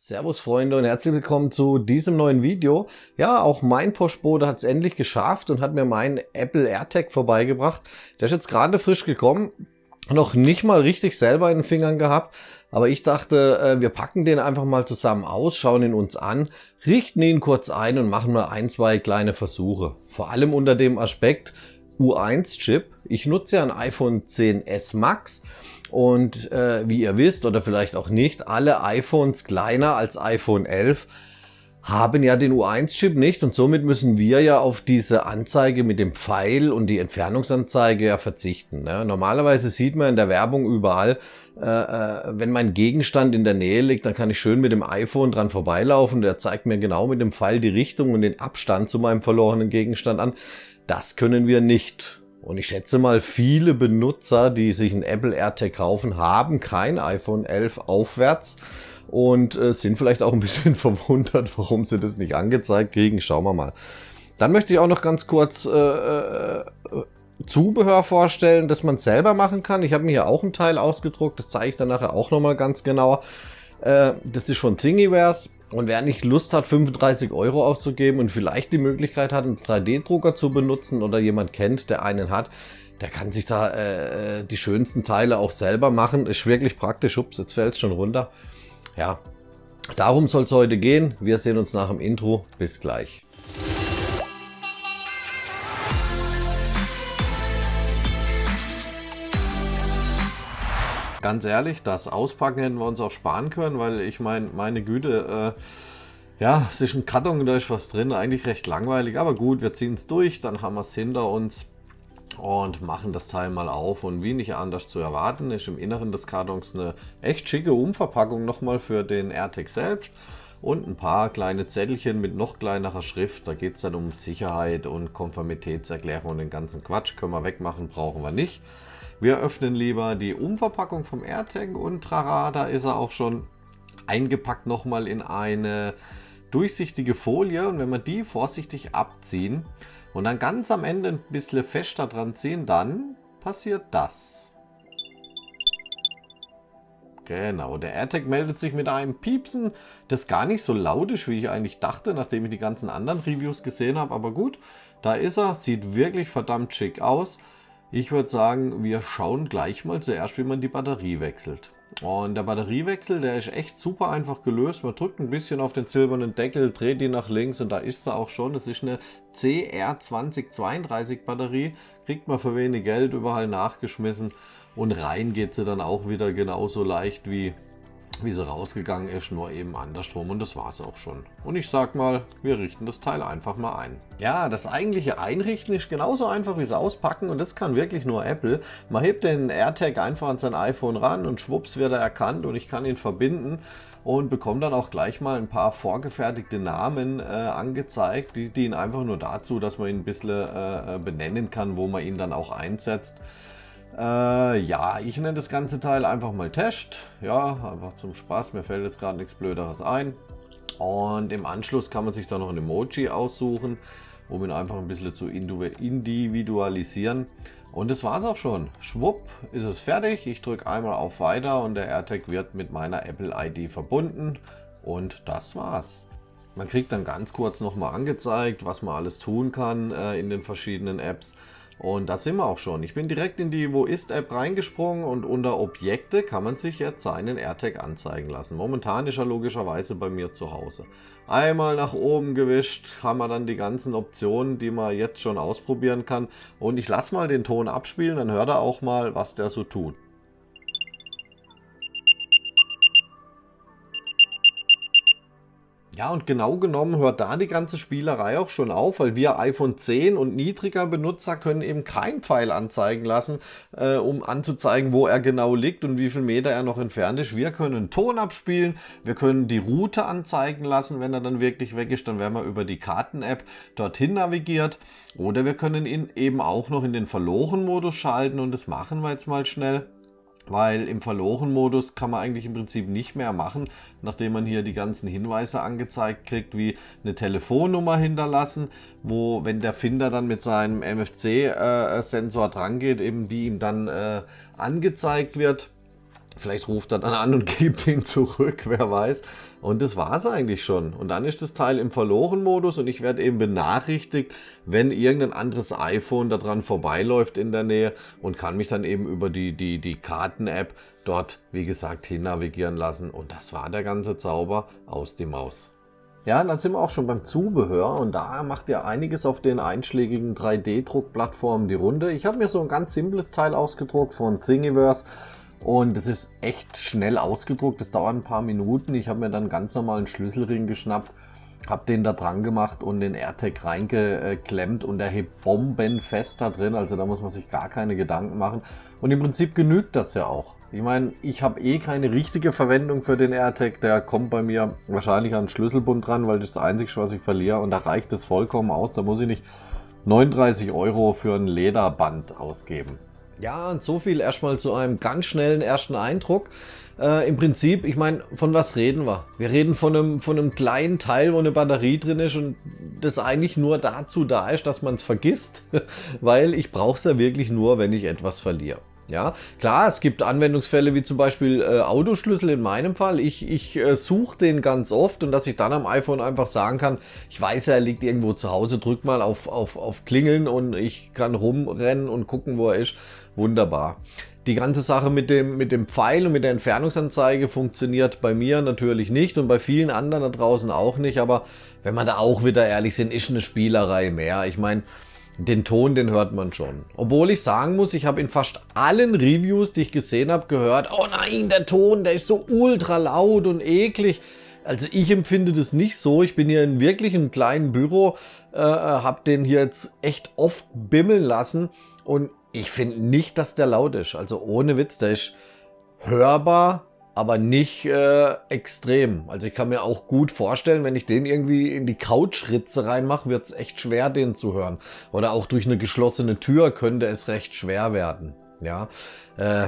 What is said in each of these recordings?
Servus Freunde und herzlich willkommen zu diesem neuen Video. Ja, auch mein Postbote hat es endlich geschafft und hat mir meinen Apple AirTag vorbeigebracht. Der ist jetzt gerade frisch gekommen, noch nicht mal richtig selber in den Fingern gehabt, aber ich dachte, äh, wir packen den einfach mal zusammen aus, schauen ihn uns an, richten ihn kurz ein und machen mal ein, zwei kleine Versuche. Vor allem unter dem Aspekt U1-Chip. Ich nutze ja ein iPhone 10s Max und äh, wie ihr wisst oder vielleicht auch nicht, alle iPhones kleiner als iPhone 11 haben ja den U1-Chip nicht und somit müssen wir ja auf diese Anzeige mit dem Pfeil und die Entfernungsanzeige ja verzichten. Ne? Normalerweise sieht man in der Werbung überall, äh, äh, wenn mein Gegenstand in der Nähe liegt, dann kann ich schön mit dem iPhone dran vorbeilaufen. Der zeigt mir genau mit dem Pfeil die Richtung und den Abstand zu meinem verlorenen Gegenstand an. Das können wir nicht. Und ich schätze mal, viele Benutzer, die sich ein Apple AirTag kaufen, haben kein iPhone 11 aufwärts und äh, sind vielleicht auch ein bisschen verwundert, warum sie das nicht angezeigt kriegen. Schauen wir mal. Dann möchte ich auch noch ganz kurz äh, äh, Zubehör vorstellen, das man selber machen kann. Ich habe mir hier auch ein Teil ausgedruckt, das zeige ich dann nachher auch nochmal ganz genauer. Äh, das ist von Thingiverse. Und wer nicht Lust hat, 35 Euro auszugeben und vielleicht die Möglichkeit hat, einen 3D-Drucker zu benutzen oder jemand kennt, der einen hat, der kann sich da äh, die schönsten Teile auch selber machen. Ist wirklich praktisch. Ups, jetzt fällt es schon runter. Ja, darum soll es heute gehen. Wir sehen uns nach dem Intro. Bis gleich. Ganz ehrlich, das Auspacken hätten wir uns auch sparen können, weil ich meine, meine Güte, äh, ja, es ist ein Karton, da ist was drin, eigentlich recht langweilig, aber gut, wir ziehen es durch, dann haben wir es hinter uns und machen das Teil mal auf. Und wie nicht anders zu erwarten, ist im Inneren des Kartons eine echt schicke Umverpackung nochmal für den AirTag selbst und ein paar kleine Zettelchen mit noch kleinerer Schrift. Da geht es dann um Sicherheit und Konformitätserklärung und den ganzen Quatsch. Können wir wegmachen, brauchen wir nicht. Wir öffnen lieber die Umverpackung vom AirTag und trara, da ist er auch schon eingepackt nochmal in eine durchsichtige Folie und wenn wir die vorsichtig abziehen und dann ganz am Ende ein bisschen fester dran ziehen, dann passiert das. Genau, der AirTag meldet sich mit einem Piepsen, das gar nicht so laut ist, wie ich eigentlich dachte, nachdem ich die ganzen anderen Reviews gesehen habe. Aber gut, da ist er, sieht wirklich verdammt schick aus. Ich würde sagen, wir schauen gleich mal zuerst, wie man die Batterie wechselt. Und der Batteriewechsel, der ist echt super einfach gelöst. Man drückt ein bisschen auf den silbernen Deckel, dreht die nach links und da ist sie auch schon. Das ist eine CR2032 Batterie. Kriegt man für wenig Geld überall nachgeschmissen. Und rein geht sie dann auch wieder genauso leicht wie wie sie rausgegangen ist, nur eben andersrum und das war es auch schon. Und ich sag mal, wir richten das Teil einfach mal ein. Ja, das eigentliche Einrichten ist genauso einfach wie es auspacken und das kann wirklich nur Apple. Man hebt den AirTag einfach an sein iPhone ran und schwupps wird er erkannt und ich kann ihn verbinden und bekomme dann auch gleich mal ein paar vorgefertigte Namen äh, angezeigt. Die dienen einfach nur dazu, dass man ihn ein bisschen äh, benennen kann, wo man ihn dann auch einsetzt. Äh, ja, ich nenne das ganze Teil einfach mal Test. Ja, einfach zum Spaß. Mir fällt jetzt gerade nichts Blöderes ein. Und im Anschluss kann man sich da noch ein Emoji aussuchen, um ihn einfach ein bisschen zu individualisieren. Und das war es auch schon. Schwupp ist es fertig. Ich drücke einmal auf Weiter und der AirTag wird mit meiner Apple ID verbunden. Und das war's. Man kriegt dann ganz kurz nochmal angezeigt, was man alles tun kann äh, in den verschiedenen Apps. Und da sind wir auch schon. Ich bin direkt in die Wo ist App reingesprungen und unter Objekte kann man sich jetzt seinen AirTag anzeigen lassen. Momentan ist er logischerweise bei mir zu Hause. Einmal nach oben gewischt haben wir dann die ganzen Optionen, die man jetzt schon ausprobieren kann. Und ich lasse mal den Ton abspielen, dann hört er auch mal, was der so tut. Ja, und genau genommen hört da die ganze Spielerei auch schon auf, weil wir iPhone 10 und niedriger Benutzer können eben kein Pfeil anzeigen lassen, äh, um anzuzeigen, wo er genau liegt und wie viel Meter er noch entfernt ist. Wir können Ton abspielen, wir können die Route anzeigen lassen, wenn er dann wirklich weg ist, dann werden wir über die Karten-App dorthin navigiert. Oder wir können ihn eben auch noch in den Verloren-Modus schalten und das machen wir jetzt mal schnell weil im Verloren-Modus kann man eigentlich im Prinzip nicht mehr machen, nachdem man hier die ganzen Hinweise angezeigt kriegt, wie eine Telefonnummer hinterlassen, wo, wenn der Finder dann mit seinem MFC-Sensor äh, dran geht, eben die ihm dann äh, angezeigt wird. Vielleicht ruft er dann an und gibt ihn zurück, wer weiß. Und das war es eigentlich schon. Und dann ist das Teil im Verloren-Modus und ich werde eben benachrichtigt, wenn irgendein anderes iPhone daran vorbeiläuft in der Nähe und kann mich dann eben über die, die, die Karten-App dort, wie gesagt, hin navigieren lassen. Und das war der ganze Zauber aus die Maus. Ja, dann sind wir auch schon beim Zubehör und da macht ja einiges auf den einschlägigen 3D-Druckplattformen die Runde. Ich habe mir so ein ganz simples Teil ausgedruckt von Thingiverse und es ist echt schnell ausgedruckt, das dauert ein paar Minuten. Ich habe mir dann ganz normalen Schlüsselring geschnappt, habe den da dran gemacht und den AirTag reingeklemmt und der hebt bombenfest da drin, also da muss man sich gar keine Gedanken machen. Und im Prinzip genügt das ja auch. Ich meine, ich habe eh keine richtige Verwendung für den AirTag, der kommt bei mir wahrscheinlich an den Schlüsselbund dran, weil das ist das Einzige, was ich verliere und da reicht es vollkommen aus, da muss ich nicht 39 Euro für ein Lederband ausgeben. Ja, und so viel erstmal zu einem ganz schnellen ersten Eindruck. Äh, Im Prinzip, ich meine, von was reden wir? Wir reden von einem, von einem kleinen Teil, wo eine Batterie drin ist und das eigentlich nur dazu da ist, dass man es vergisst, weil ich brauche es ja wirklich nur, wenn ich etwas verliere. Ja, klar, es gibt Anwendungsfälle wie zum Beispiel äh, Autoschlüssel in meinem Fall. Ich, ich äh, suche den ganz oft und dass ich dann am iPhone einfach sagen kann, ich weiß ja, er liegt irgendwo zu Hause, drück mal auf, auf, auf Klingeln und ich kann rumrennen und gucken, wo er ist. Wunderbar. Die ganze Sache mit dem, mit dem Pfeil und mit der Entfernungsanzeige funktioniert bei mir natürlich nicht und bei vielen anderen da draußen auch nicht. Aber wenn man da auch wieder ehrlich sind, ist eine Spielerei mehr. Ich meine, den Ton, den hört man schon. Obwohl ich sagen muss, ich habe in fast allen Reviews, die ich gesehen habe, gehört, oh nein, der Ton, der ist so ultra laut und eklig. Also ich empfinde das nicht so. Ich bin hier in wirklich einem kleinen Büro, äh, habe den hier jetzt echt oft bimmeln lassen und ich finde nicht, dass der laut ist. Also ohne Witz, der ist hörbar, aber nicht äh, extrem. Also ich kann mir auch gut vorstellen, wenn ich den irgendwie in die Couchritze reinmache, wird es echt schwer, den zu hören. Oder auch durch eine geschlossene Tür könnte es recht schwer werden. Ja, äh,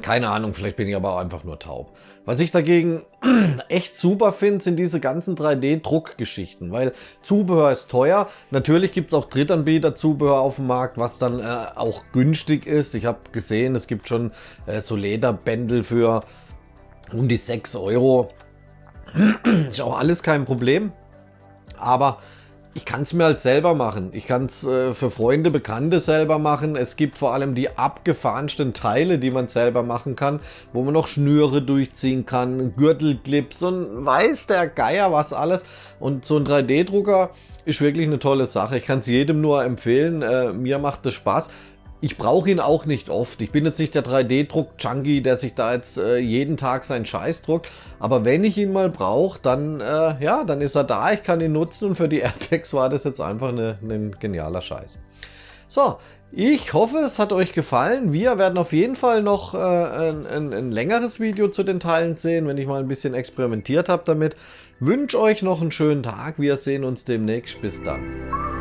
keine Ahnung, vielleicht bin ich aber auch einfach nur taub. Was ich dagegen echt super finde, sind diese ganzen 3D-Druckgeschichten, weil Zubehör ist teuer. Natürlich gibt es auch Drittanbieter-Zubehör auf dem Markt, was dann äh, auch günstig ist. Ich habe gesehen, es gibt schon äh, so Lederbändel für um die 6 Euro. ist auch alles kein Problem. Aber ich kann es mir halt selber machen. Ich kann es äh, für Freunde, Bekannte selber machen. Es gibt vor allem die abgefahrensten Teile, die man selber machen kann, wo man noch Schnüre durchziehen kann, Gürtelclips und weiß der Geier was alles. Und so ein 3D-Drucker ist wirklich eine tolle Sache. Ich kann es jedem nur empfehlen. Äh, mir macht es Spaß. Ich brauche ihn auch nicht oft. Ich bin jetzt nicht der 3D-Druck-Junkie, der sich da jetzt äh, jeden Tag seinen Scheiß druckt. Aber wenn ich ihn mal brauche, dann, äh, ja, dann ist er da. Ich kann ihn nutzen und für die AirTags war das jetzt einfach ein genialer Scheiß. So, ich hoffe, es hat euch gefallen. Wir werden auf jeden Fall noch äh, ein, ein, ein, längeres Video zu den Teilen sehen, wenn ich mal ein bisschen experimentiert habe damit. Wünsche euch noch einen schönen Tag. Wir sehen uns demnächst. Bis dann.